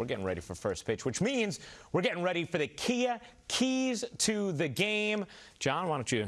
we're getting ready for first pitch, which means we're getting ready for the Kia keys to the game. John, why don't you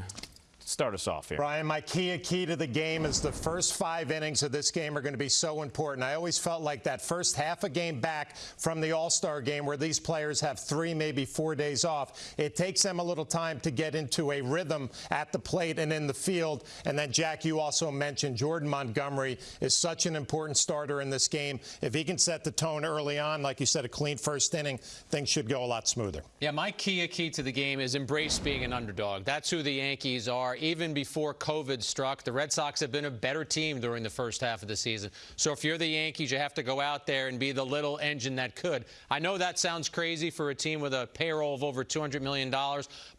start us off here. Brian, my key key to the game is the first five innings of this game are going to be so important. I always felt like that first half a game back from the All-Star game where these players have three, maybe four days off. It takes them a little time to get into a rhythm at the plate and in the field. And then, Jack, you also mentioned Jordan Montgomery is such an important starter in this game. If he can set the tone early on, like you said, a clean first inning, things should go a lot smoother. Yeah, my key key to the game is embrace being an underdog. That's who the Yankees are even before COVID struck. The Red Sox have been a better team during the first half of the season. So if you're the Yankees, you have to go out there and be the little engine that could. I know that sounds crazy for a team with a payroll of over $200 million,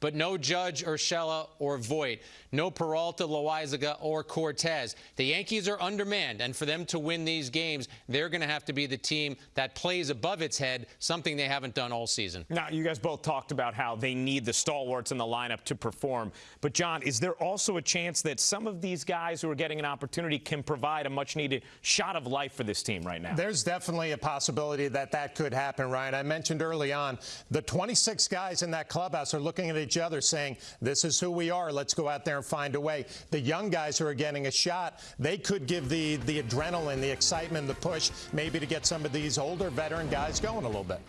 but no Judge, Urshela, or Voit. No Peralta, Loaisiga, or Cortes. The Yankees are undermanned, and for them to win these games, they're going to have to be the team that plays above its head, something they haven't done all season. Now, you guys both talked about how they need the stalwarts in the lineup to perform. But, John, is there also a chance that some of these guys who are getting an opportunity can provide a much-needed shot of life for this team right now? There's definitely a possibility that that could happen, Ryan. I mentioned early on, the 26 guys in that clubhouse are looking at each other saying, this is who we are. Let's go out there and find a way. The young guys who are getting a shot, they could give the, the adrenaline, the excitement, the push, maybe to get some of these older veteran guys going a little bit.